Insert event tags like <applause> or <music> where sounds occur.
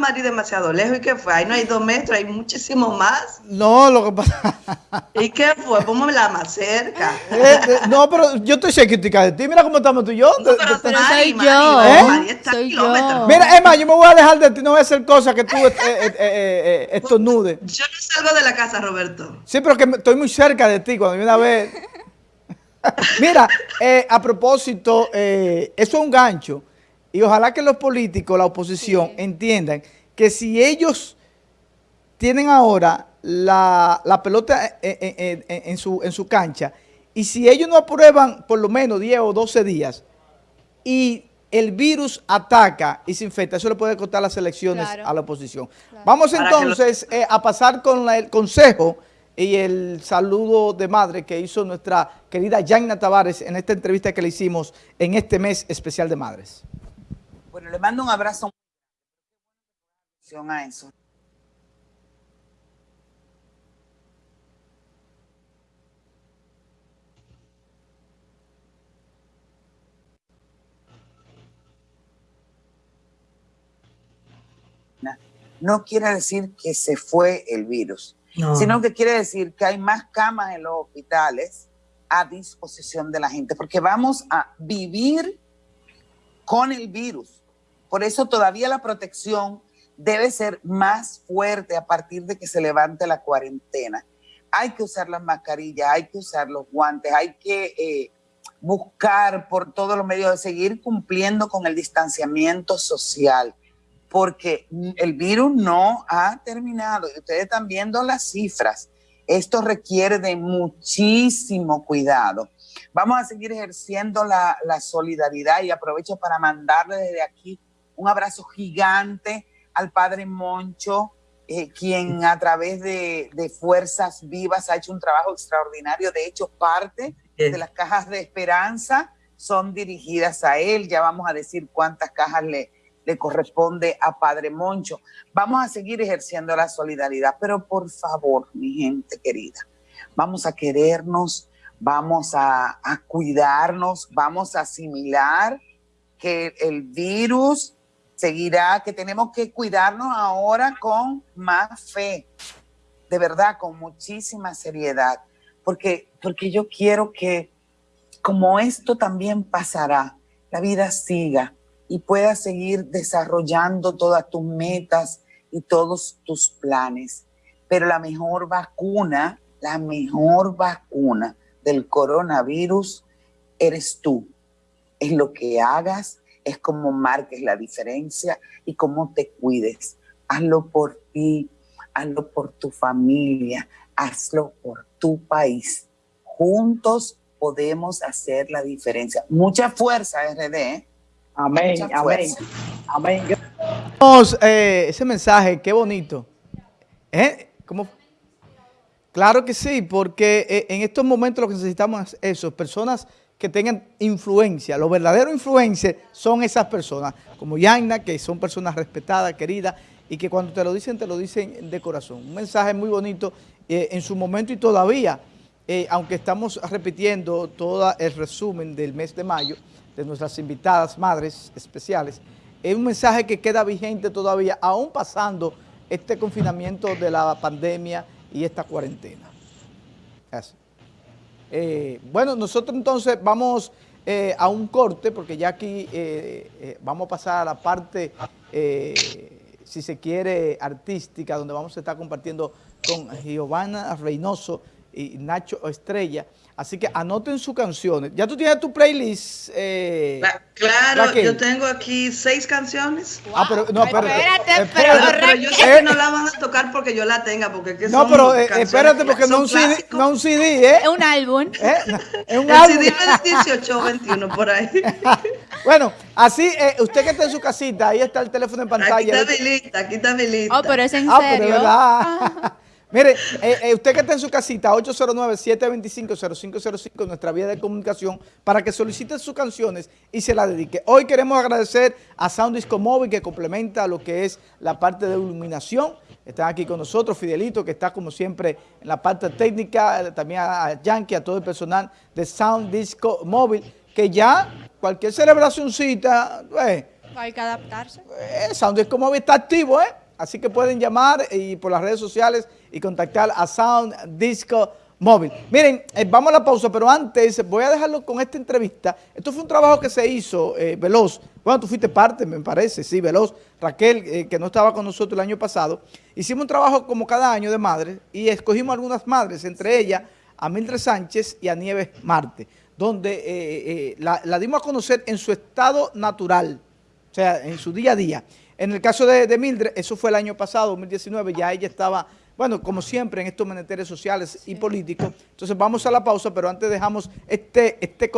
Madrid demasiado lejos. ¿Y qué fue? Ahí no hay dos metros, hay muchísimo más. No, lo que pasa... <laughs> ¿Y qué fue? Pónmela más cerca. Eh, eh, no, pero yo estoy cerquita de ti. Mira cómo estamos tú y yo. No, pero, pero Mari, soy Mari, yo. ¿Eh? Mari está a Soy kilómetros. yo. Mira, Emma, yo me voy a alejar de ti. No voy a hacer cosas que tú eh, eh, eh, eh, estornudes. Yo no salgo de la casa, Roberto. Sí, pero que estoy muy cerca de ti cuando viene a ver. <laughs> Mira, eh, a propósito, eh, eso es un gancho. Y ojalá que los políticos, la oposición, entiendan que si ellos tienen ahora la, la pelota en, en- en- en su, en su cancha y si ellos no aprueban por lo menos 10 o 12 días y el virus ataca y se infecta, eso le puede costar las elecciones Claro. a la oposición. Vamos entonces eh, a pasar con la- el consejo y el saludo de madre que hizo nuestra querida Yanna Tavares en esta entrevista que le hicimos en este mes especial de madres. Bueno, le mando un abrazo a eso. No quiere decir que se fue el virus, sino que quiere decir que hay más camas en los hospitales a disposición de la gente, porque vamos a vivir con el virus. Por eso todavía la protección debe ser más fuerte a partir de que se levante la cuarentena. Hay que usar las mascarillas, hay que usar los guantes, hay que eh, buscar por todos los medios de seguir cumpliendo con el distanciamiento social, porque el virus no ha terminado. Ustedes están viendo las cifras. Esto requiere de muchísimo cuidado. Vamos a seguir ejerciendo la, la solidaridad y aprovecho para mandarle desde aquí un abrazo gigante al padre Moncho, eh, quien a través de, de Fuerzas Vivas ha hecho un trabajo extraordinario. De hecho, parte de las cajas de esperanza son dirigidas a él. Ya vamos a decir cuántas cajas le, le corresponde a Padre Moncho. Vamos a seguir ejerciendo la solidaridad, pero por favor, mi gente querida, vamos a querernos, vamos a, a cuidarnos, vamos a asimilar que el virus seguirá, que tenemos que cuidarnos ahora con más fe, de verdad, con muchísima seriedad, porque, porque yo quiero que como esto también pasará, la vida siga y puedas seguir desarrollando todas tus metas y todos tus planes. Pero la mejor vacuna, la mejor vacuna del coronavirus eres tú. Es lo que hagas, es como marques la diferencia y cómo te cuides. Hazlo por ti, hazlo por tu familia, hazlo por tu país. Juntos podemos hacer la diferencia. Mucha fuerza, RD. ¿eh? Amén, Mucha amén, fuerza. amén. Vamos, eh, ese mensaje, qué bonito. ¿Eh? ¿Cómo? Claro que sí, porque eh, en estos momentos lo que necesitamos es eso, personas que tengan influencia. Los verdaderos influencers son esas personas, como Yaina, que son personas respetadas, queridas, y que cuando te lo dicen, te lo dicen de corazón. Un mensaje muy bonito eh, en su momento y todavía, eh, aunque estamos repitiendo todo el resumen del mes de mayo, de nuestras invitadas madres especiales, es un mensaje que queda vigente todavía, aún pasando este confinamiento de la pandemia y esta cuarentena. Así. Eh, bueno, nosotros entonces vamos eh, a un corte, porque ya aquí eh, eh, vamos a pasar a la parte, si se quiere, artística, donde vamos a estar compartiendo con Giovanna Reynoso y Nacho Estrella. Así que anoten sus canciones. ¿Ya tú tienes tu playlist? eh, Cla- Claro, Raquel? yo tengo aquí seis canciones. Ah, pero no, espérate. Espérate, Pero, pero pero yo sé que no la van a tocar porque yo la tenga, porque es que No, son pero eh, espérate, porque no son un CD, no un CD, ¿eh? Es un álbum. <laughs> ¿Eh? Es un El álbum. CD no es 18 o 21 por ahí. <laughs> Bueno, así, eh, usted que está en su casita, ahí está el teléfono en Aquí pantalla. está mi lista, aquí está mi lista. Oh, pero es en Ah, pero serio. verdad. <laughs> Mire, eh, eh, usted que está en su casita, 809-725-0505, nuestra vía de comunicación, para que solicite sus canciones y se las dedique. Hoy queremos agradecer a Sound Disco Móvil, que complementa lo que es la parte de iluminación. Están aquí con nosotros, Fidelito, que está como siempre en la parte técnica, también a Yankee, a todo el personal de Sound Disco Móvil, que ya cualquier celebracióncita, eh, Hay que adaptarse. Eh, Sound Disco Móvil está activo, ¿eh? Así que pueden llamar y por las redes sociales y contactar a Sound Disco Móvil. Miren, eh, vamos a la pausa, pero antes voy a dejarlo con esta entrevista. Esto fue un trabajo que se hizo, eh, Veloz. Bueno, tú fuiste parte, me parece, sí, Veloz. Raquel, eh, que no estaba con nosotros el año pasado. Hicimos un trabajo como cada año de madres y escogimos algunas madres, entre ellas a Mildred Sánchez y a Nieves Marte, donde eh, eh, la, la dimos a conocer en su estado natural, o sea, en su día a día. En el caso de, de Mildred, eso fue el año pasado, 2019, ya ella estaba, bueno, como siempre en estos menesteres sociales y políticos. Entonces vamos a la pausa, pero antes dejamos este, este.